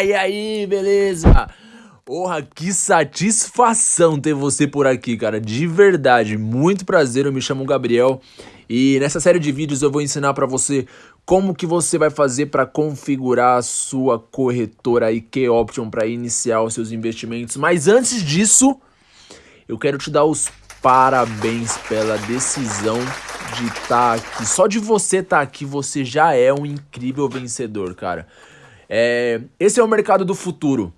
e aí, beleza? Porra, que satisfação ter você por aqui, cara. De verdade, muito prazer. Eu me chamo Gabriel e nessa série de vídeos eu vou ensinar para você como que você vai fazer para configurar a sua corretora IK Option para iniciar os seus investimentos. Mas antes disso, eu quero te dar os parabéns pela decisão de estar tá aqui. Só de você estar tá aqui, você já é um incrível vencedor, cara. É, esse é o mercado do futuro.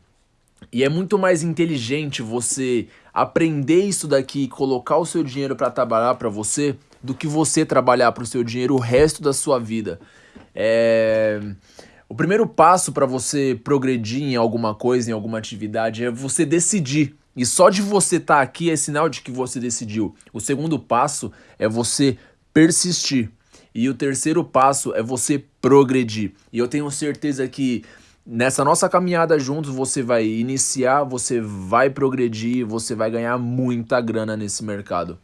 E é muito mais inteligente você aprender isso daqui e colocar o seu dinheiro para trabalhar para você do que você trabalhar para o seu dinheiro o resto da sua vida. É... O primeiro passo para você progredir em alguma coisa, em alguma atividade, é você decidir. E só de você estar tá aqui é sinal de que você decidiu. O segundo passo é você persistir. E o terceiro passo é você progredir. E eu tenho certeza que nessa nossa caminhada juntos você vai iniciar, você vai progredir, você vai ganhar muita grana nesse mercado.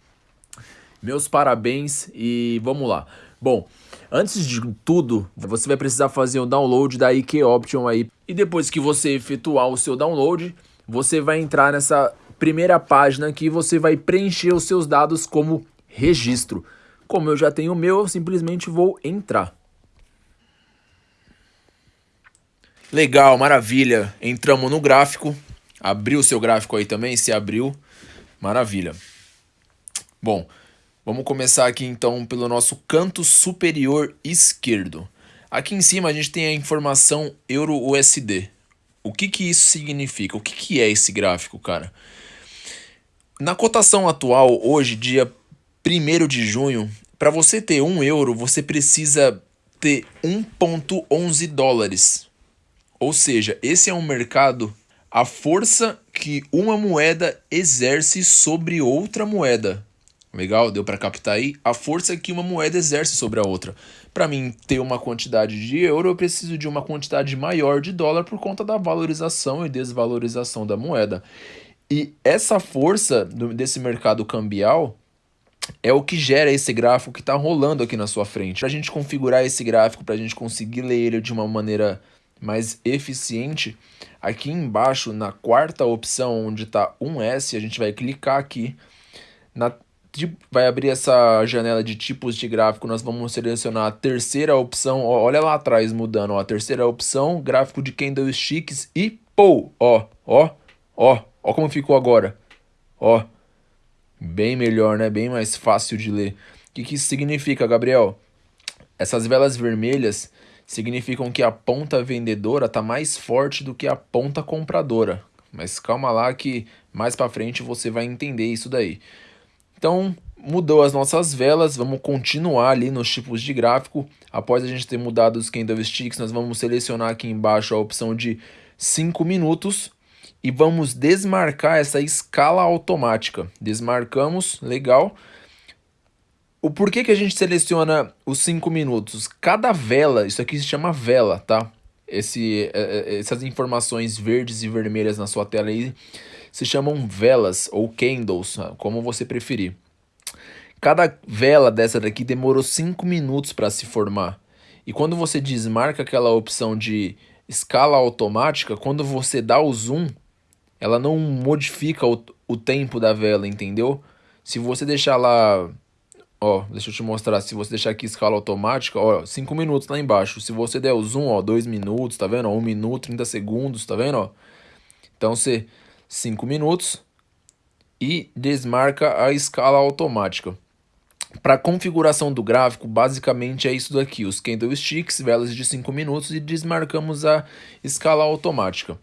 Meus parabéns e vamos lá. Bom, antes de tudo, você vai precisar fazer o download da IK Option aí. E depois que você efetuar o seu download, você vai entrar nessa primeira página aqui e você vai preencher os seus dados como registro. Como eu já tenho o meu, eu simplesmente vou entrar. Legal, maravilha. Entramos no gráfico. Abriu o seu gráfico aí também? Se abriu, maravilha. Bom, vamos começar aqui então pelo nosso canto superior esquerdo. Aqui em cima a gente tem a informação Euro-USD. O que, que isso significa? O que, que é esse gráfico, cara? Na cotação atual, hoje, dia 1 de junho, para você ter 1 euro, você precisa ter 1,11 dólares. Ou seja, esse é um mercado, a força que uma moeda exerce sobre outra moeda. Legal? Deu para captar aí? A força que uma moeda exerce sobre a outra. Para mim ter uma quantidade de euro, eu preciso de uma quantidade maior de dólar por conta da valorização e desvalorização da moeda. E essa força desse mercado cambial é o que gera esse gráfico que está rolando aqui na sua frente. Para a gente configurar esse gráfico, para a gente conseguir ler ele de uma maneira mais eficiente, aqui embaixo na quarta opção onde está 1S, a gente vai clicar aqui, na, vai abrir essa janela de tipos de gráfico, nós vamos selecionar a terceira opção, ó, olha lá atrás mudando, ó, a terceira opção, gráfico de candlesticks e pô, ó, ó, ó, ó como ficou agora, ó, bem melhor, né, bem mais fácil de ler. O que, que isso significa, Gabriel? Essas velas vermelhas significam que a ponta vendedora está mais forte do que a ponta compradora. Mas calma lá que mais para frente você vai entender isso daí. Então, mudou as nossas velas, vamos continuar ali nos tipos de gráfico. Após a gente ter mudado os candlesticks, nós vamos selecionar aqui embaixo a opção de 5 minutos e vamos desmarcar essa escala automática. Desmarcamos, legal. O porquê que a gente seleciona os 5 minutos? Cada vela, isso aqui se chama vela, tá? Esse, é, é, essas informações verdes e vermelhas na sua tela aí se chamam velas ou candles, como você preferir. Cada vela dessa daqui demorou 5 minutos para se formar. E quando você desmarca aquela opção de escala automática, quando você dá o zoom, ela não modifica o, o tempo da vela, entendeu? Se você deixar lá Ó, deixa eu te mostrar, se você deixar aqui escala automática, ó, 5 minutos lá embaixo. Se você der o zoom, ó, 2 minutos, tá vendo? 1 um minuto, 30 segundos, tá vendo? Então, você 5 minutos e desmarca a escala automática. Para configuração do gráfico, basicamente é isso daqui, os candlesticks, velas de 5 minutos e desmarcamos a escala automática.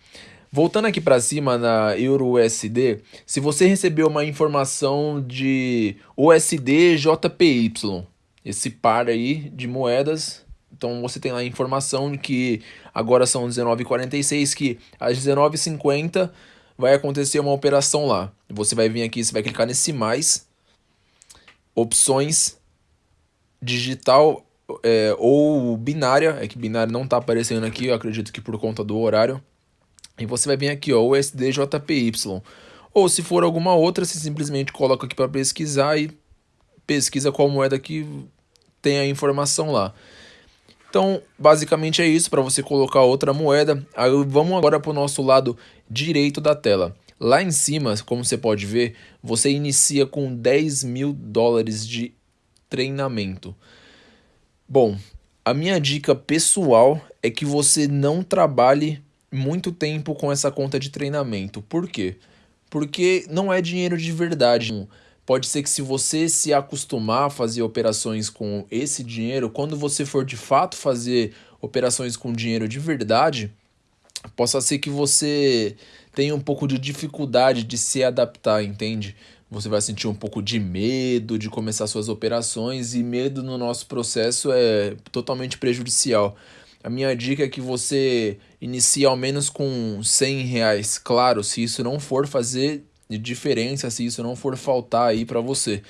Voltando aqui para cima na EURUSD, se você recebeu uma informação de USD JPY, esse par aí de moedas, então você tem lá a informação de que agora são 19h46, que às 19h50 vai acontecer uma operação lá. Você vai vir aqui, você vai clicar nesse mais, opções, digital é, ou binária, é que binária não está aparecendo aqui, eu acredito que por conta do horário. E você vai vir aqui, ó, USDJPY. Ou se for alguma outra, você simplesmente coloca aqui para pesquisar e pesquisa qual moeda que tem a informação lá. Então, basicamente é isso para você colocar outra moeda. Aí vamos agora para o nosso lado direito da tela. Lá em cima, como você pode ver, você inicia com 10 mil dólares de treinamento. Bom, a minha dica pessoal é que você não trabalhe muito tempo com essa conta de treinamento. Por quê? Porque não é dinheiro de verdade. Pode ser que se você se acostumar a fazer operações com esse dinheiro, quando você for de fato fazer operações com dinheiro de verdade, possa ser que você tenha um pouco de dificuldade de se adaptar, entende? Você vai sentir um pouco de medo de começar suas operações e medo no nosso processo é totalmente prejudicial. A minha dica é que você inicie ao menos com 100 reais. Claro, se isso não for fazer diferença, se isso não for faltar aí para você.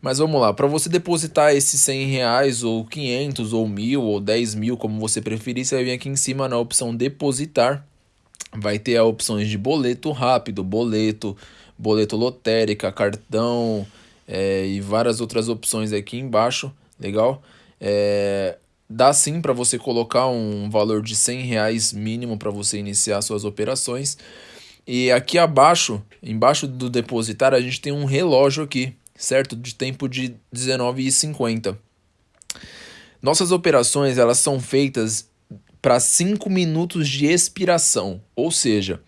Mas vamos lá, para você depositar esses 100 reais, ou 500, ou mil, ou 10 mil, como você preferir, você vai vir aqui em cima na opção depositar. Vai ter as opções de boleto rápido, boleto, boleto lotérica, cartão é, e várias outras opções aqui embaixo, legal? É, Dá sim para você colocar um valor de 100 reais mínimo para você iniciar suas operações. E aqui abaixo, embaixo do depositar, a gente tem um relógio aqui, certo? De tempo de 19,50. Nossas operações elas são feitas para 5 minutos de expiração, ou seja,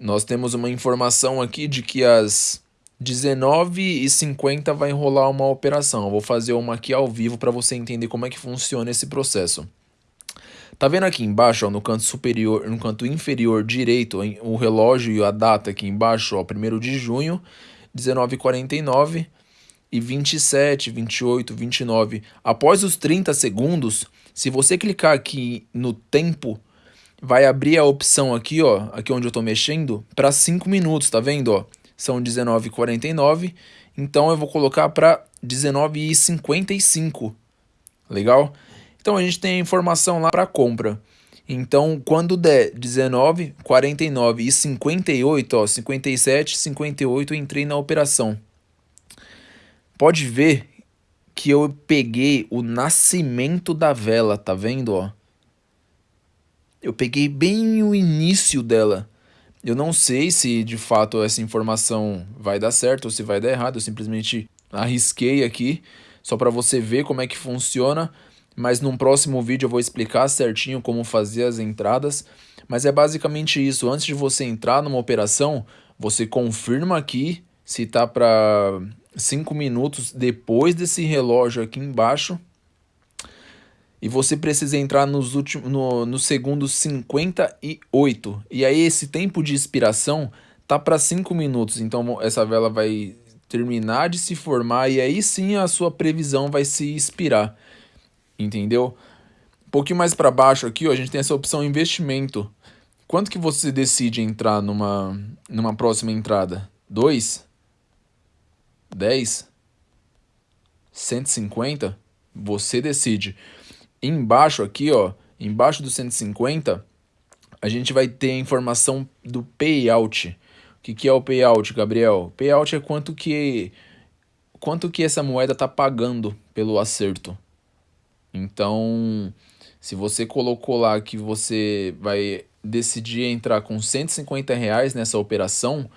nós temos uma informação aqui de que as 19h50 vai rolar uma operação. Eu vou fazer uma aqui ao vivo para você entender como é que funciona esse processo. Tá vendo aqui embaixo, ó, no canto superior, no canto inferior direito, o relógio e a data aqui embaixo, ó, 1 de junho, 19h49 e 27, 28, 29. Após os 30 segundos, se você clicar aqui no tempo, vai abrir a opção aqui, ó, aqui onde eu tô mexendo, para 5 minutos, tá vendo, ó? São 19,49. Então eu vou colocar para 19,55. Legal? Então a gente tem a informação lá para compra. Então, quando der 19, 49 e 58, ó, 57, 58, eu entrei na operação. Pode ver que eu peguei o nascimento da vela, tá vendo, ó? Eu peguei bem o início dela. Eu não sei se de fato essa informação vai dar certo ou se vai dar errado. Eu simplesmente arrisquei aqui só para você ver como é que funciona. Mas num próximo vídeo eu vou explicar certinho como fazer as entradas. Mas é basicamente isso. Antes de você entrar numa operação, você confirma aqui se tá para 5 minutos depois desse relógio aqui embaixo e você precisa entrar nos últimos, no, no segundo 58. E aí esse tempo de expiração tá para 5 minutos. Então essa vela vai terminar de se formar e aí sim a sua previsão vai se expirar. Entendeu? Um pouquinho mais para baixo aqui, ó, a gente tem essa opção investimento. Quanto que você decide entrar numa, numa próxima entrada? 2? 10? 150? Você decide. Embaixo aqui, ó, embaixo do 150, a gente vai ter a informação do payout. O que, que é o payout, Gabriel? Payout é quanto que quanto que essa moeda está pagando pelo acerto. Então, se você colocou lá que você vai decidir entrar com 150 reais nessa operação,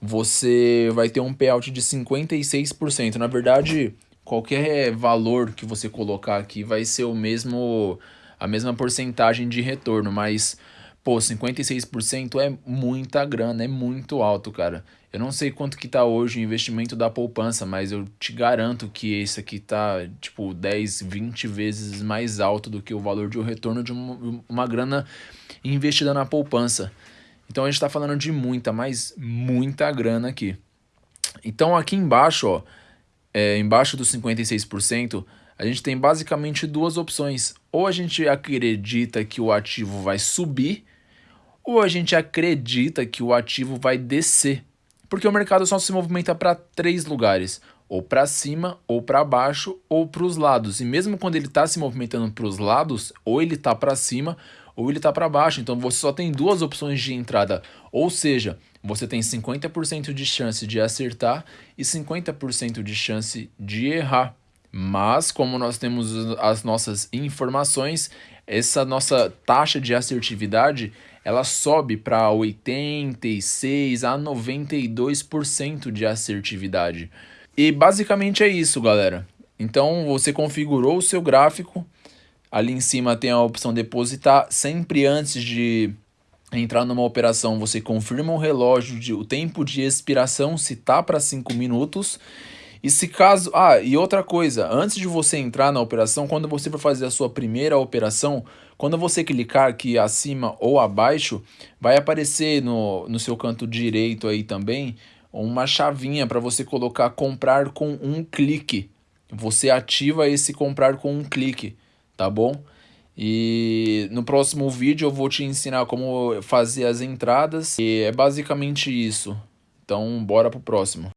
você vai ter um payout de 56%. Na verdade, qualquer valor que você colocar aqui vai ser o mesmo a mesma porcentagem de retorno, mas pô, 56% é muita grana, é muito alto, cara. Eu não sei quanto que tá hoje o investimento da poupança, mas eu te garanto que esse aqui tá tipo 10, 20 vezes mais alto do que o valor de um retorno de uma, uma grana investida na poupança. Então a gente está falando de muita, mas muita grana aqui. Então aqui embaixo, ó, é, embaixo dos 56%, a gente tem basicamente duas opções. Ou a gente acredita que o ativo vai subir, ou a gente acredita que o ativo vai descer. Porque o mercado só se movimenta para três lugares, ou para cima, ou para baixo, ou para os lados. E mesmo quando ele está se movimentando para os lados, ou ele está para cima, ou ele está para baixo. Então você só tem duas opções de entrada. Ou seja, você tem 50% de chance de acertar e 50% de chance de errar. Mas, como nós temos as nossas informações, essa nossa taxa de assertividade ela sobe para 86 a 92% de assertividade. E basicamente é isso, galera. Então você configurou o seu gráfico, ali em cima tem a opção depositar, sempre antes de entrar numa operação, você confirma o relógio, de, o tempo de expiração, se tá para 5 minutos, e se caso... Ah, e outra coisa, antes de você entrar na operação, quando você for fazer a sua primeira operação, quando você clicar aqui acima ou abaixo, vai aparecer no, no seu canto direito aí também uma chavinha para você colocar comprar com um clique. Você ativa esse comprar com um clique, tá bom? E no próximo vídeo eu vou te ensinar como fazer as entradas e é basicamente isso. Então bora pro próximo.